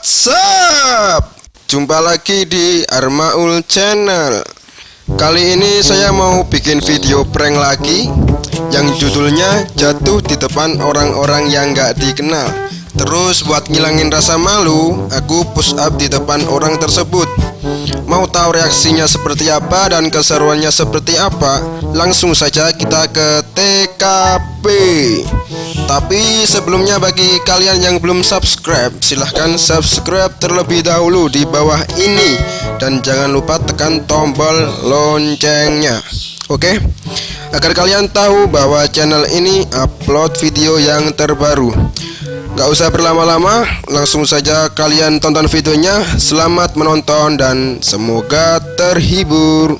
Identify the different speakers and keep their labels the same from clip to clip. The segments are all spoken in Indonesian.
Speaker 1: What's up? Jumpa lagi di Armaul Channel Kali ini saya mau bikin video prank lagi Yang judulnya jatuh di depan orang-orang yang gak dikenal Terus buat ngilangin rasa malu Aku push up di depan orang tersebut. Mau tahu reaksinya seperti apa dan keseruannya seperti apa? Langsung saja kita ke TKP tapi sebelumnya bagi kalian yang belum subscribe Silahkan subscribe terlebih dahulu di bawah ini. Dan jangan lupa tekan tombol loncengnya. Oke? Agar kalian tahu bahwa channel ini upload video yang terbaru Gak usah berlama-lama Langsung saja kalian tonton videonya. Selamat menonton dan semoga terhibur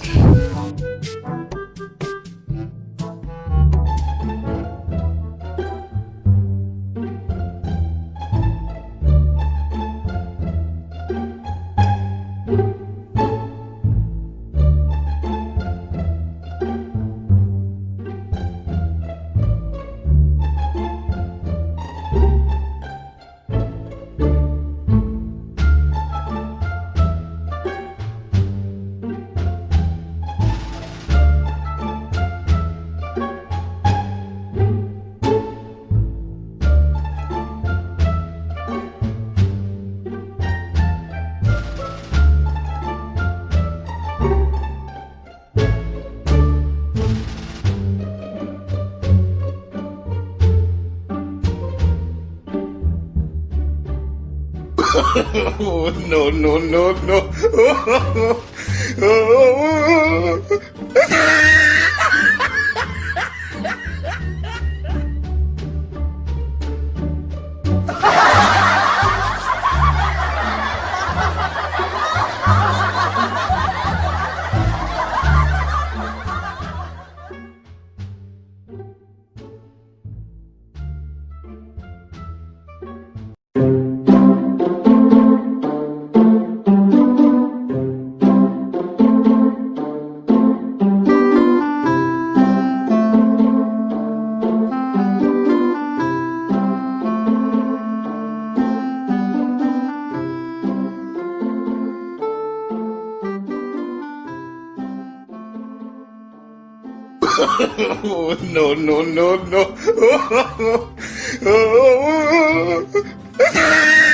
Speaker 2: oh, no, no, no, no. no, no, no, no.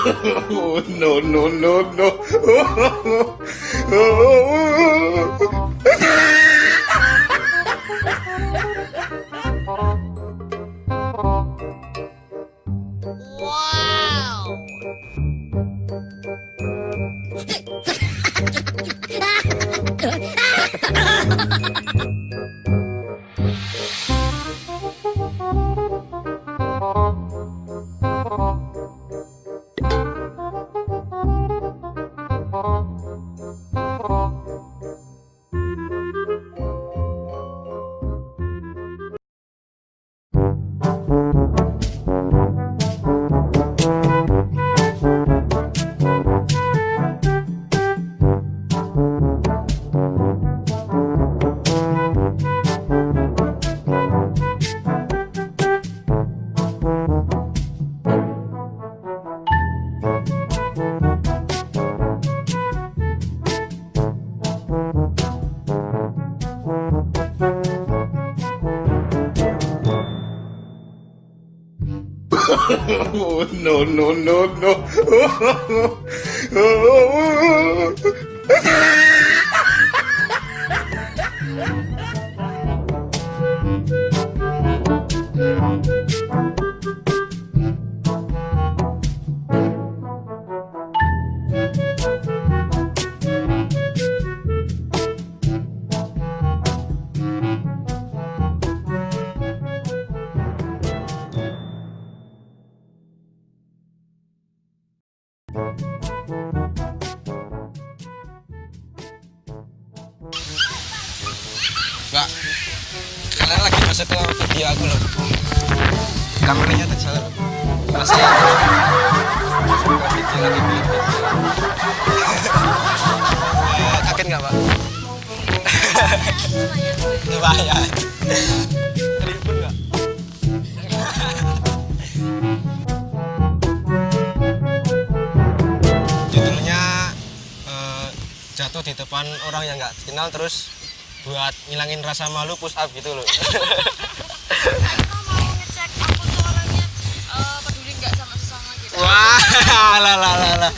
Speaker 2: Oh, no, no, no, no. oh, no, no, no, no.
Speaker 3: masuk ke video aku loh. Kameranya terjalan masih lagi video Eh, kaget nggak pak? Lumayan. Terhibur nggak? Judulnya eh, jatuh di depan orang yang nggak kenal terus buat ngilangin rasa malu push up gitu loh.
Speaker 4: Kita mau ngecek aku tuh orangnya peduli nggak sama sesama
Speaker 3: wah lah lah lah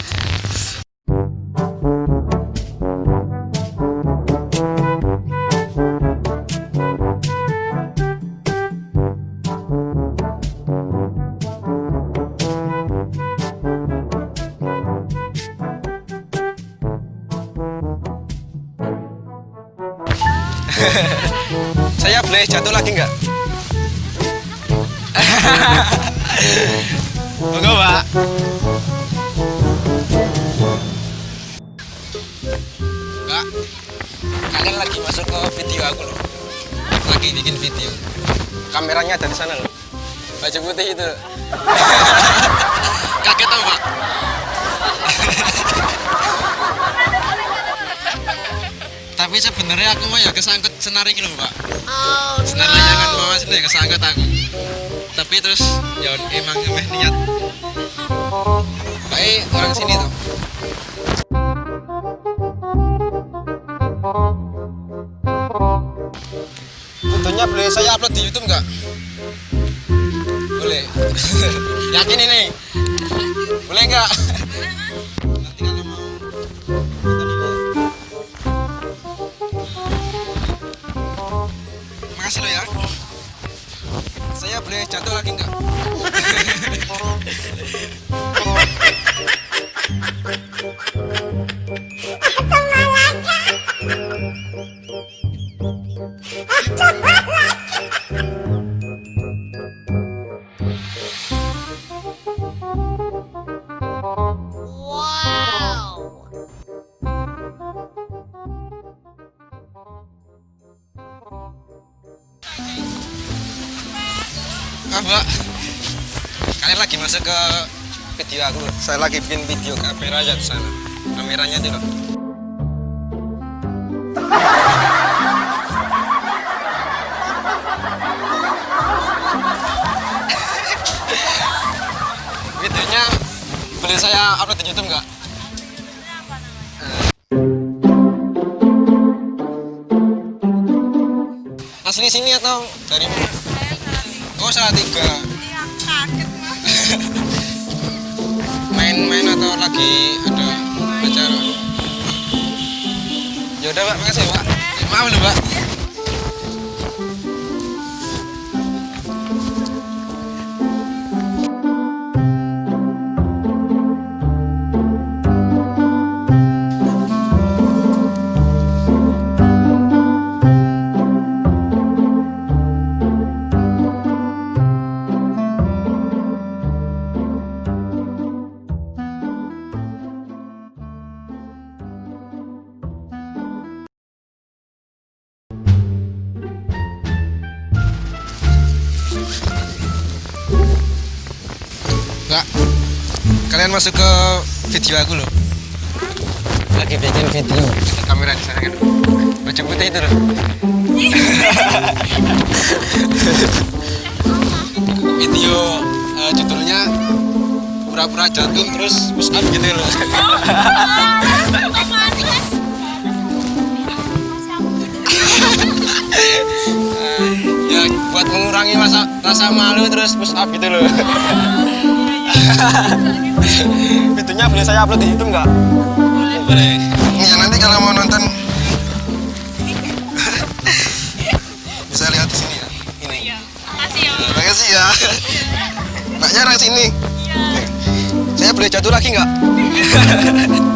Speaker 3: boleh jatuh lagi nggak? Monggo, Pak. Kak, kalian lagi masuk ke video aku loh. Lagi bikin video. Kameranya ada di sana loh. Baju putih itu. Tapi sebenarnya aku mah ya kesangkut senar ini loh, Pak.
Speaker 4: Oh,
Speaker 3: Senar layangan mama sini ya kesangkut aku. Tapi terus ya emang emeh niat. Baik orang sini tuh. Tentunya boleh saya upload di YouTube nggak? Boleh. Yakin ini? Boleh nggak? Saya boleh jatuh lagi nggak? Mbak. Kalian lagi masuk ke video aku. Saya lagi bikin video kamera aja di sana. Kameranya itu loh. Videonya boleh saya upload di YouTube nggak? Asli sini atau dari mana?
Speaker 4: Salah
Speaker 3: tiga.
Speaker 4: Iya, kaget
Speaker 3: main-main atau lagi ada acara? Ya udah pak. Makasih pak. Maaf nih pak Kak, kalian masuk ke video aku loh. Lagi bikin video. Kamera di sana kan. Baju putih itu loh. video eh, judulnya pura-pura jatuh terus push up gitu loh.
Speaker 4: Mas.
Speaker 3: ya buat mengurangi rasa rasa malu terus push up gitu loh. Videonya boleh saya upload di YouTube nggak? Boleh. Ya nanti kalau mau nonton bisa lihat di sini ya. Ini.
Speaker 4: Iya. Makasih ya.
Speaker 3: Terima kasih ya. Mbaknya orang sini.
Speaker 4: Iya.
Speaker 3: Saya boleh jatuh lagi nggak?